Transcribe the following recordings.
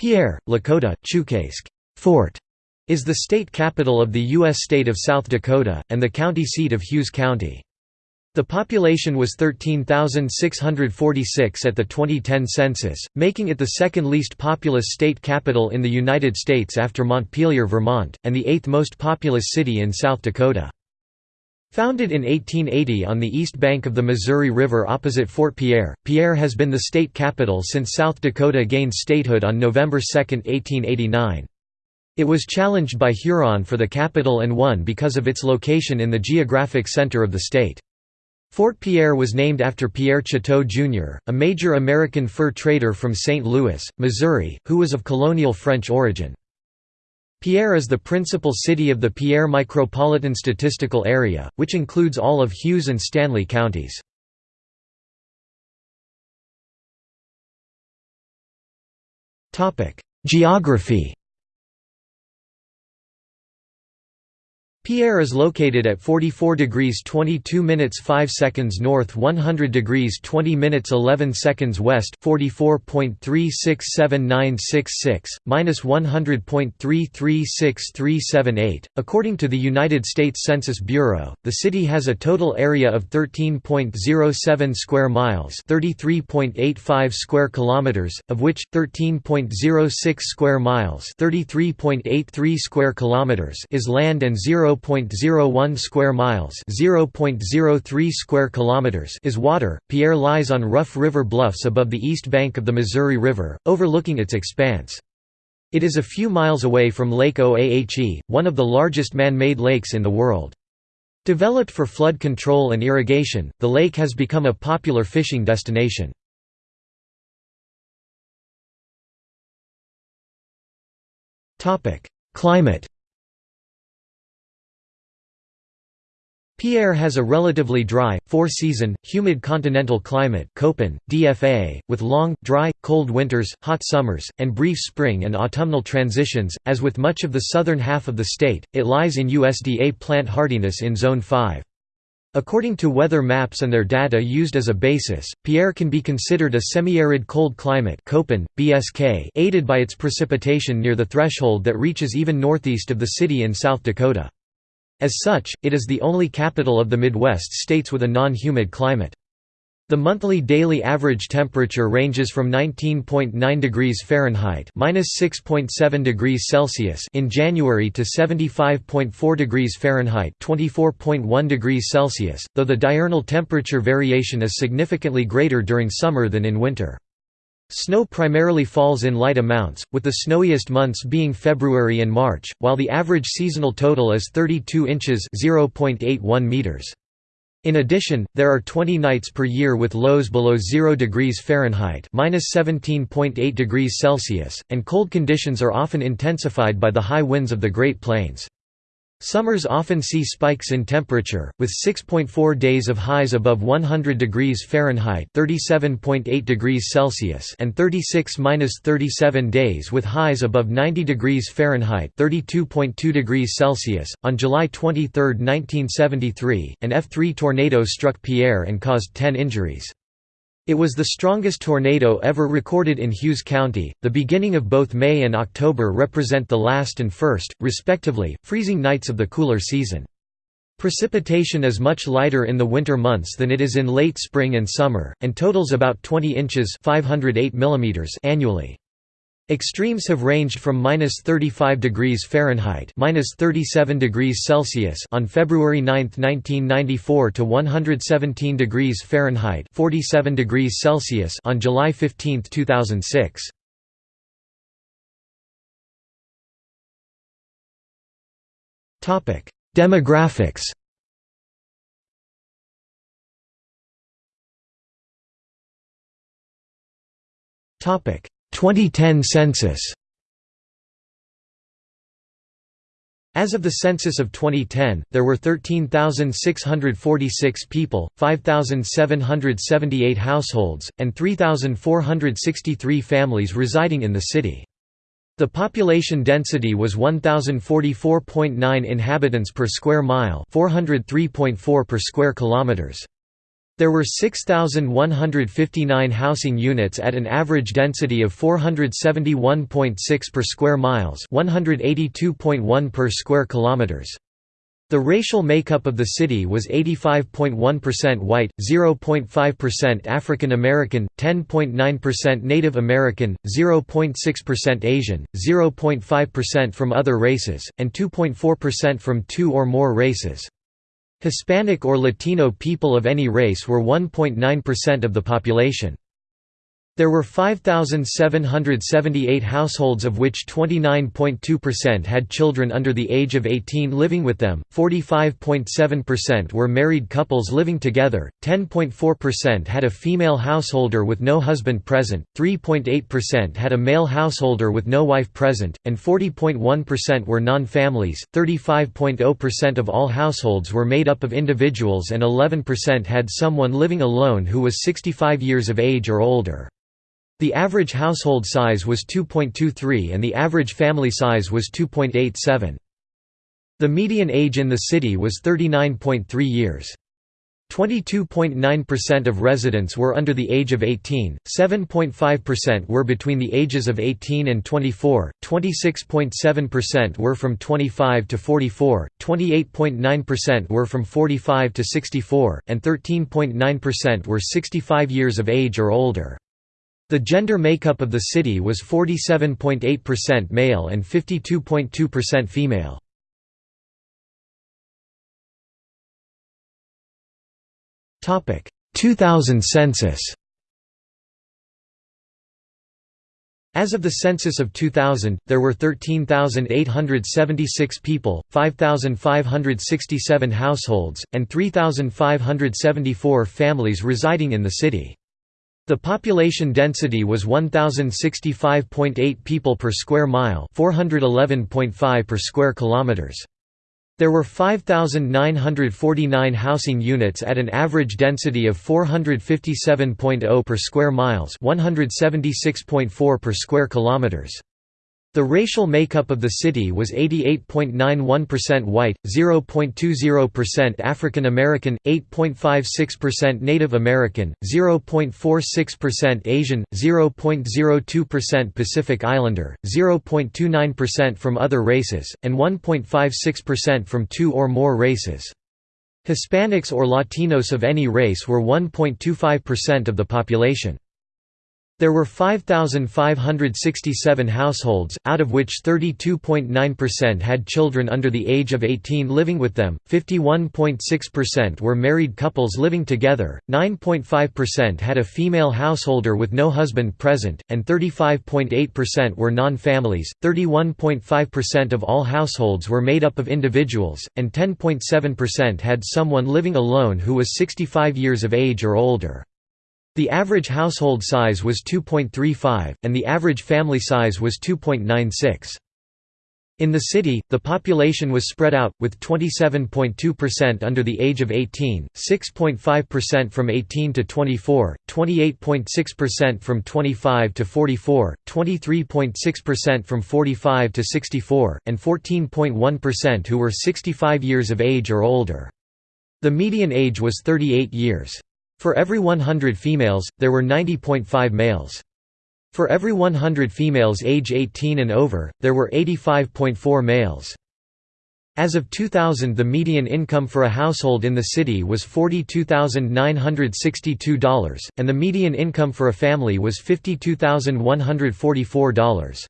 Pierre, Lakota, Chukaysk Fort is the state capital of the U.S. state of South Dakota, and the county seat of Hughes County. The population was 13,646 at the 2010 census, making it the second least populous state capital in the United States after Montpelier, Vermont, and the eighth most populous city in South Dakota. Founded in 1880 on the east bank of the Missouri River opposite Fort Pierre, Pierre has been the state capital since South Dakota gained statehood on November 2, 1889. It was challenged by Huron for the capital and won because of its location in the geographic center of the state. Fort Pierre was named after Pierre Chouteau, Jr., a major American fur trader from St. Louis, Missouri, who was of colonial French origin. Pierre is the principal city of the Pierre Micropolitan Statistical Area, which includes all of Hughes and Stanley counties. Geography Pierre is located at 44 degrees 22 minutes 5 seconds north 100 degrees 20 minutes 11 seconds west 44.3679666, minus 100.336378. According to the United States Census Bureau, the city has a total area of 13.07 square miles 33.85 square kilometers, of which, 13.06 square miles 33.83 square kilometers is land and 0 0.01 square miles, 0.03 square kilometers is water. Pierre lies on rough river bluffs above the east bank of the Missouri River, overlooking its expanse. It is a few miles away from Lake Oahe, one of the largest man-made lakes in the world. Developed for flood control and irrigation, the lake has become a popular fishing destination. Climate Pierre has a relatively dry, four-season, humid continental climate Köppen, DFA, with long, dry, cold winters, hot summers, and brief spring and autumnal transitions. As with much of the southern half of the state, it lies in USDA plant hardiness in Zone 5. According to weather maps and their data used as a basis, Pierre can be considered a semi-arid cold climate Köppen, BSK, aided by its precipitation near the threshold that reaches even northeast of the city in South Dakota. As such, it is the only capital of the Midwest states with a non-humid climate. The monthly daily average temperature ranges from 19.9 degrees Fahrenheit (-6.7 degrees Celsius) in January to 75.4 degrees Fahrenheit (24.1 degrees Celsius), though the diurnal temperature variation is significantly greater during summer than in winter. Snow primarily falls in light amounts, with the snowiest months being February and March, while the average seasonal total is 32 inches (0.81 meters). In addition, there are 20 nights per year with lows below 0 degrees Fahrenheit (-17.8 degrees Celsius), and cold conditions are often intensified by the high winds of the Great Plains. Summers often see spikes in temperature, with 6.4 days of highs above 100 degrees Fahrenheit (37.8 degrees Celsius) and 36-37 days with highs above 90 degrees Fahrenheit (32.2 degrees Celsius). On July 23, 1973, an F3 tornado struck Pierre and caused 10 injuries. It was the strongest tornado ever recorded in Hughes County. The beginning of both May and October represent the last and first, respectively, freezing nights of the cooler season. Precipitation is much lighter in the winter months than it is in late spring and summer, and totals about 20 inches 508 mm annually. Extremes have ranged from minus 35 degrees Fahrenheit minus 37 degrees Celsius on February 9, 1994 to 117 degrees Fahrenheit 47 degrees Celsius on July 15, 2006. Topic: Demographics. Topic: 2010 census As of the census of 2010, there were 13,646 people, 5,778 households, and 3,463 families residing in the city. The population density was 1,044.9 inhabitants per square mile 403.4 per square kilometers. There were 6,159 housing units at an average density of 471.6 per square miles 182.1 per square kilometers. The racial makeup of the city was 85.1% white, 0.5% African American, 10.9% Native American, 0.6% Asian, 0.5% from other races, and 2.4% from two or more races. Hispanic or Latino people of any race were 1.9% of the population. There were 5,778 households of which 29.2% had children under the age of 18 living with them, 45.7% were married couples living together, 10.4% had a female householder with no husband present, 3.8% had a male householder with no wife present, and 40.1% were non-families, 35.0% of all households were made up of individuals and 11% had someone living alone who was 65 years of age or older. The average household size was 2.23 and the average family size was 2.87. The median age in the city was 39.3 years. 22.9% of residents were under the age of 18, 7.5% were between the ages of 18 and 24, 26.7% were from 25 to 44, 28.9% were from 45 to 64, and 13.9% were 65 years of age or older. The gender makeup of the city was 47.8% male and 52.2% female. Topic 2000 census. As of the census of 2000, there were 13,876 people, 5,567 households, and 3,574 families residing in the city. The population density was 1065.8 people per square mile, 411.5 per square kilometers. There were 5949 housing units at an average density of 457.0 per square miles, 176.4 per square kilometers. The racial makeup of the city was 88.91% white, 0.20% African American, 8.56% Native American, 0.46% Asian, 0.02% Pacific Islander, 0.29% from other races, and 1.56% from two or more races. Hispanics or Latinos of any race were 1.25% of the population. There were 5,567 households, out of which 32.9% had children under the age of 18 living with them, 51.6% were married couples living together, 9.5% had a female householder with no husband present, and 35.8% were non-families, 31.5% of all households were made up of individuals, and 10.7% had someone living alone who was 65 years of age or older. The average household size was 2.35, and the average family size was 2.96. In the city, the population was spread out, with 27.2% under the age of 18, 6.5% from 18 to 24, 28.6% from 25 to 44, 23.6% from 45 to 64, and 14.1% who were 65 years of age or older. The median age was 38 years. For every 100 females, there were 90.5 males. For every 100 females age 18 and over, there were 85.4 males. As of 2000 the median income for a household in the city was $42,962, and the median income for a family was $52,144.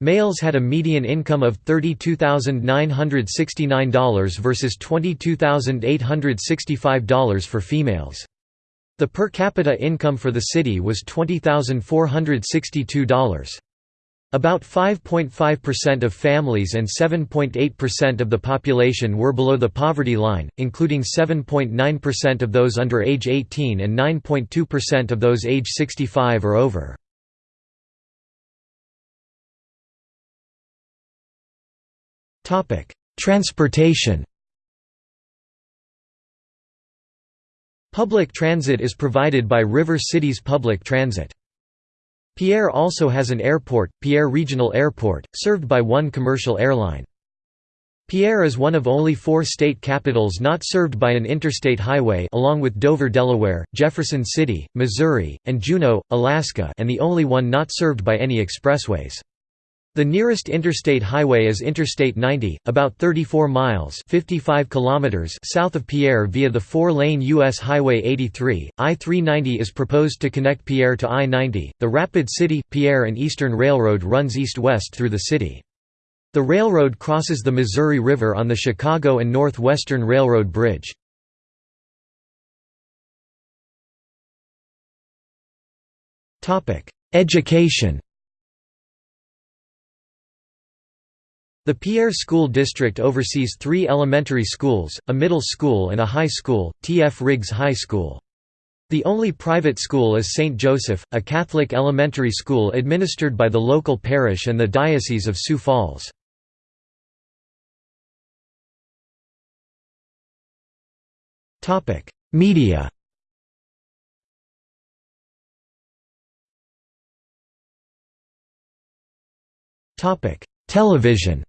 Males had a median income of $32,969 versus $22,865 for females. The per capita income for the city was $20,462. About 5.5% of families and 7.8% of the population were below the poverty line, including 7.9% of those under age 18 and 9.2% of those age 65 or over. Transportation Public transit is provided by River Cities Public Transit. Pierre also has an airport, Pierre Regional Airport, served by one commercial airline. Pierre is one of only four state capitals not served by an interstate highway along with Dover, Delaware, Jefferson City, Missouri, and Juneau, Alaska and the only one not served by any expressways. The nearest interstate highway is Interstate 90, about 34 miles 55 kilometers south of Pierre via the four-lane U.S. Highway 83. I-390 is proposed to connect Pierre to I-90. The Rapid City, Pierre and Eastern Railroad runs east-west through the city. The railroad crosses the Missouri River on the Chicago and Northwestern Railroad Bridge. Education The Pierre School District oversees three elementary schools, a middle school and a high school, T. F. Riggs High School. The only private school is St. Joseph, a Catholic elementary school administered by the local parish and the Diocese of Sioux Falls. Media Television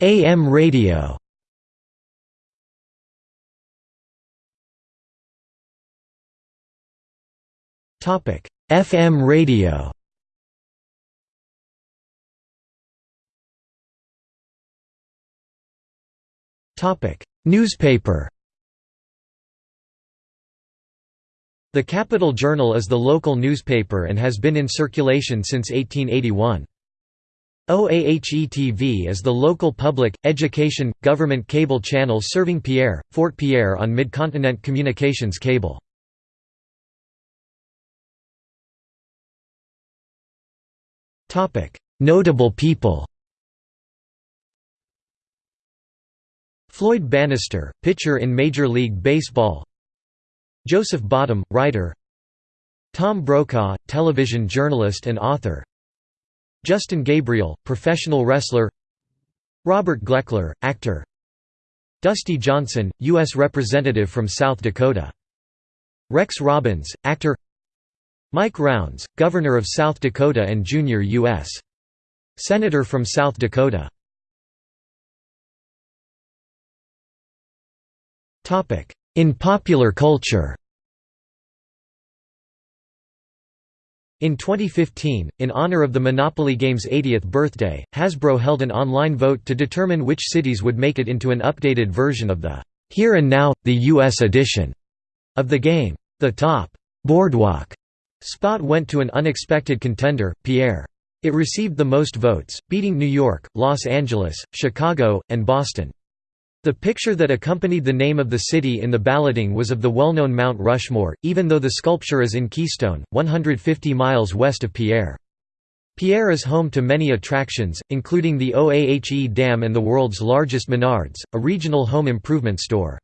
AM radio. FM radio. Newspaper. The Capital Journal is the local newspaper and has been in circulation since 1881. OAHE-TV is the local public, education, government cable channel serving Pierre, Fort Pierre on Midcontinent Communications Cable. Notable people Floyd Bannister, pitcher in Major League Baseball Joseph Bottum, writer Tom Brokaw, television journalist and author Justin Gabriel, professional wrestler Robert Gleckler, actor Dusty Johnson, U.S. Representative from South Dakota Rex Robbins, actor Mike Rounds, Governor of South Dakota and Junior U.S. Senator from South Dakota In popular culture In 2015, in honor of the Monopoly Game's 80th birthday, Hasbro held an online vote to determine which cities would make it into an updated version of the Here and Now, the US edition of the game. The top boardwalk spot went to an unexpected contender, Pierre. It received the most votes, beating New York, Los Angeles, Chicago, and Boston. The picture that accompanied the name of the city in the balloting was of the well-known Mount Rushmore, even though the sculpture is in Keystone, 150 miles west of Pierre. Pierre is home to many attractions, including the OAHE Dam and the world's largest Menards, a regional home improvement store.